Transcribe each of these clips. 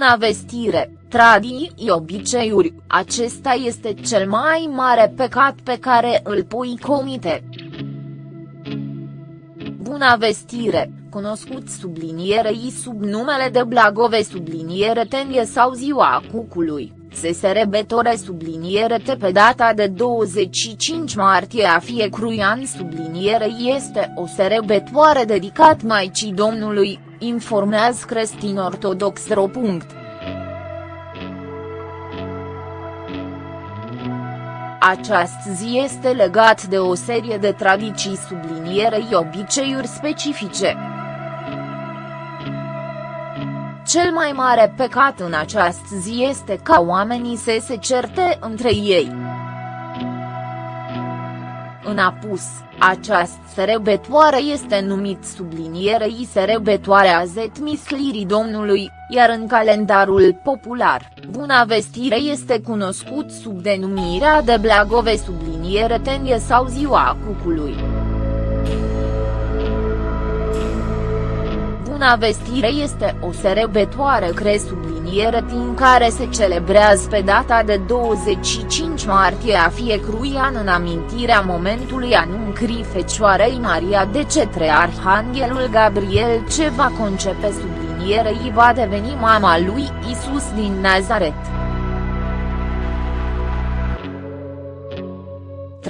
Buna vestire, tradiții obiceiuri, acesta este cel mai mare păcat pe care îl pui comite. Buna vestire, cunoscut sublinierei sub numele de Blagove subliniere tenie sau ziua cucului, se serebetore subliniere te pe data de 25 martie a fiecărui an subliniere este o serebetoare dedicat Maicii Domnului, informează Crestin Ortodox ro. Această zi este legat de o serie de tradiții sublinierei obiceiuri specifice. Cel mai mare păcat în această zi este ca oamenii să se certe între ei. În apus, această serebetoare este numit sublinierei serebetoarea zetmislirii Domnului, iar în calendarul popular, Buna Vestire este cunoscut sub denumirea de Blagove subliniere tenie sau Ziua Cucului. Buna Vestire este o serebetoare cre subliniere din care se celebrează pe data de 25 martie a fiecărui an în amintirea momentului anuncrii Fecioarei Maria de cetre Arhanghelul Gabriel ce va concepe sublinierei va deveni mama lui Isus din Nazaret.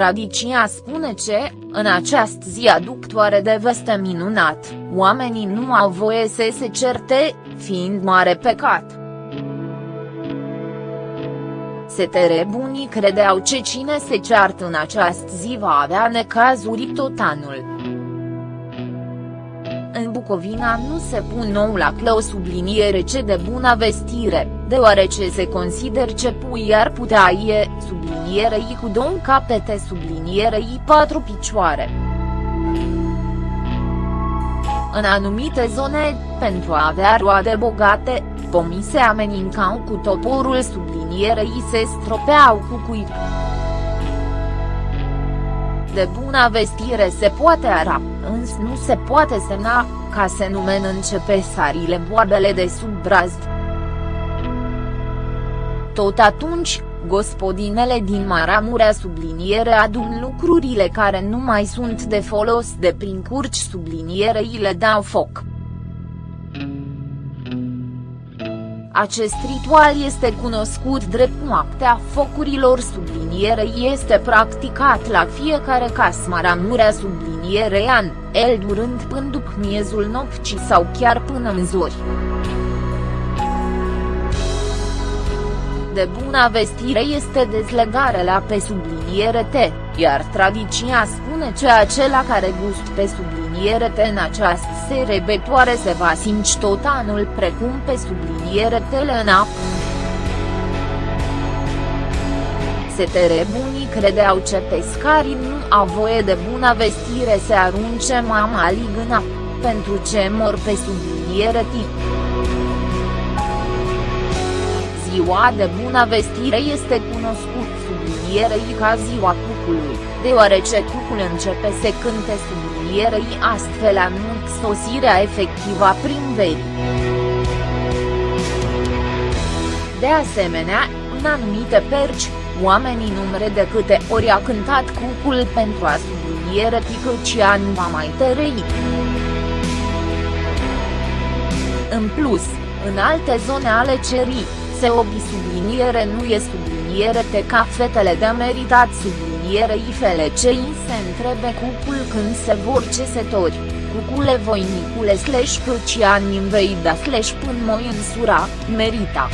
Tradiția spune ce, în această zi aductoare de veste minunat, oamenii nu au voie să se certe, fiind mare pecat. Setere bunii credeau ce cine se ceartă în această zi va avea necazuri tot anul. În Bucovina nu se pun nou la clău subliniere ce de bună vestire, deoarece se consider ce pui ar putea ie, sublinierei cu două capete sublinierei patru picioare. În anumite zone, pentru a avea roade bogate, pomii se amenințau cu toporul sublinierei se stropeau cu cuib. De bună vestire se poate ara, însă nu se poate semna, ca se numen începe sarile boabele de sub brazd. Tot atunci, gospodinele din Maramurea subliniere adun lucrurile care nu mai sunt de folos de prin curci sublinierei le dau foc. Acest ritual este cunoscut drept noaptea focurilor sublinierei este practicat la fiecare casă Maramurea sublinierei an, el durând până după miezul nopții sau chiar până în zori. de bună vestire este dezlegarea la pe subliniere T, iar tradiția spune că acela care gust pe subliniere T în această serie betoare se va simți tot anul precum pe subliniere T în apă. Setere bunii credeau ce pescarii nu au voie de bună vestire să arunce mama în apă, pentru ce mor pe subliniere T. Ziua de bună vestire este cunoscut sublinierei ca ziua cucului, deoarece cucul începe să cânte sublinierei astfel anunț sosirea efectivă a primăverii. De asemenea, în anumite perci, oamenii numere de câte ori a cântat cucul pentru a subliniere ticăcia nu va mai tărăi. În plus, în alte zone ale cerii, se obi subliniere nu e subliniere te ca fetele de meritat subliniere ifele cei se întrebe cucul când se vor cesetori, cucule voinicule slash căcian inveida slash pân moi însura, merita.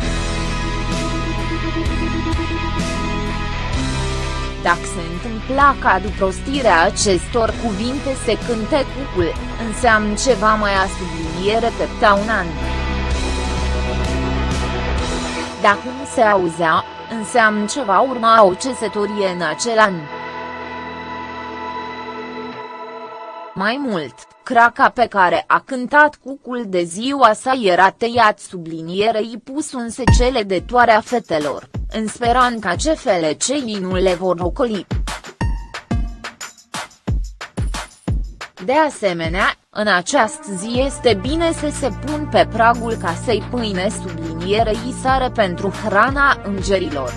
Dacă se întâmpla ca după prostirea acestor cuvinte se cânte cucul, înseamnă ceva mai a subliniere pe un an. Dacă nu se auzea, înseamnă ce va urma o cesătorie în acel an. Mai mult, craca pe care a cântat cucul de ziua sa era tăiat sublinierei pus în secele de toarea fetelor, în speranța ce fele cei nu le vor ocoli. De asemenea, în această zi este bine să se pun pe pragul casei pâine sublinierei sare pentru hrana îngerilor.